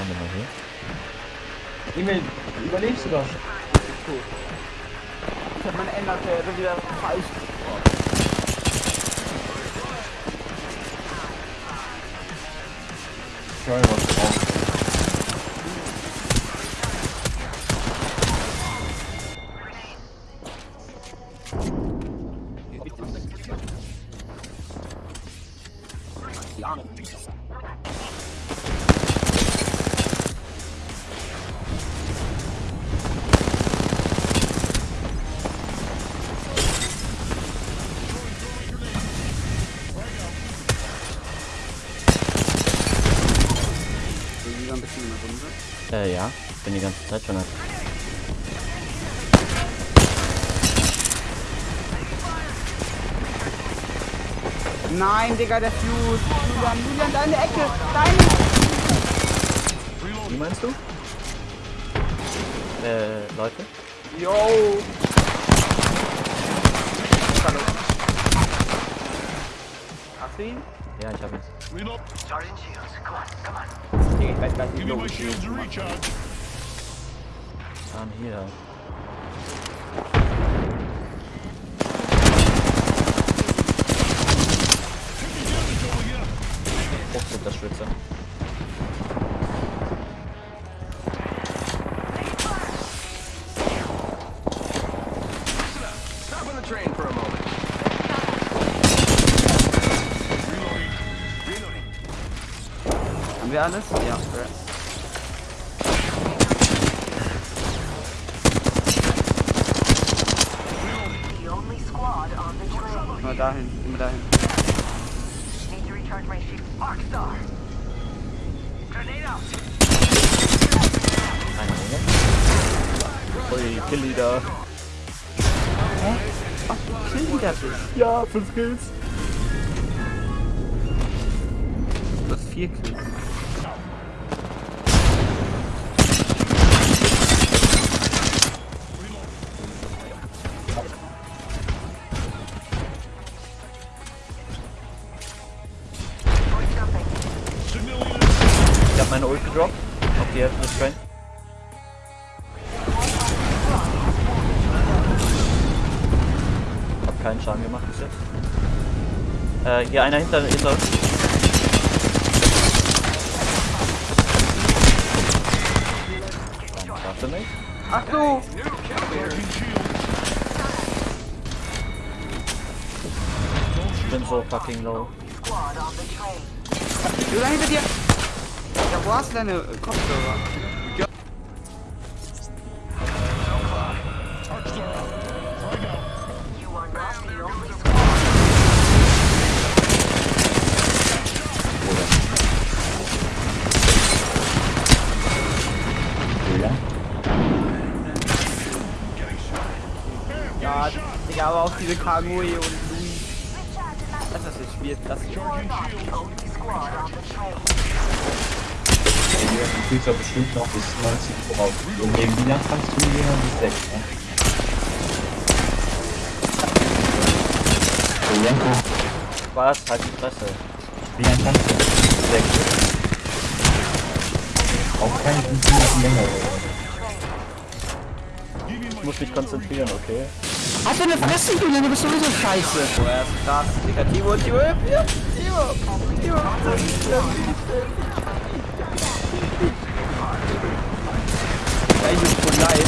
Warte mal hier. Emil, überlebst du das? Ich hab meine Enderpferde wieder falsch. Höre was drauf. So, bisschen in der Runde. Äh, ja. Bin die ganze Zeit schon. Nein, Digga, der Fuse. Julian, Julian, deine Ecke. Deine. Wie meinst du? Äh, Leute? Yo. Hallo. Hast du ihn? Ja, ich hab ihn. Reload. Okay, ich weiß gar nicht, wie Give me my logisch shields ist. to recharge. Ah, hier. Haben wir alles? Ja, Immer dahin, immer dahin. Ui, kill leader. Hä? Oh, Ach, kill leader bist. Ja, 5 Kills. Du hast 4 Kills. Ich hab meine Ult gedroppt. Auf die Hälfte des Train. Hab keinen Schaden gemacht bis jetzt. Äh, hier einer hinter, hinter uns. Warte nicht. Ach du! Ich bin so fucking low. Julian, hinter dir! Ja, wo hast du deine Kopfhörer? Julian? Ja, Digga, aber auch diese Kagui und Louis. Das ist das Spiel, das ist du kriegst ja bestimmt noch bis 90 voraus. Und gegen Julian kannst du jemand bis 6, ne? Julian, guck. Was? Halt die Fresse. Julian kannst du bis 6. Auch keine 5 Minuten länger. Ich muss mich konzentrieren, okay? Halt deine Fresse, Julian, du bist sowieso scheiße. Boah, er ist krass. Digga, Timo, Timo, ja, Timo, Timo. Ja, voll leid.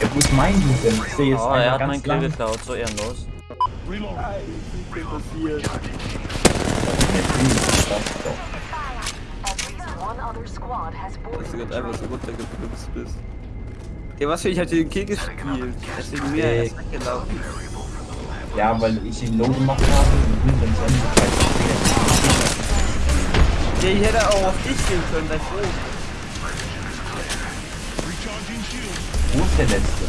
Ja, wo ist mein Julian? Ich sehe jetzt Oh, er hat meinen Kill geklaut, so ehrenlos. Squad has Dass du gerade einfach so runtergeplumpst bist. Ja, was für ich hab den Kill gespielt. Deswegen mir Ey. erst weggelaufen. Ja, weil ich ihn low gemacht habe und dann zu Ende gezeigt Ja, ich hätte auch auf dich gehen können. Recharging shields. Wo ist der Letzte?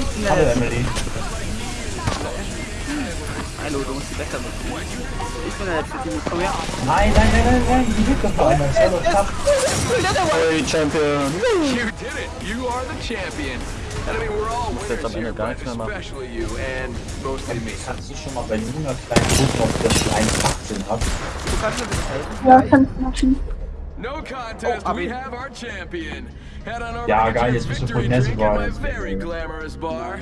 Ich bin Hallo der Emily. Hallo, du musst die besser machen. Ich bin der letzte Timo, komm her. Nein, nein, nein, nein, nein, die Hütte vor allem. Das war doch. Hey, Champion! You did it. You are the champion. And I mean, we're all Muss jetzt am winners here, Ende gar but nichts mehr machen. especially you and mostly me. Kannst du schon mal bei Luna kleinen gucken, ob ich das 1,18 habe? No contest, we have our champion. Head on over yeah, geil, jetzt bist du voll nett. Very glamorous bar.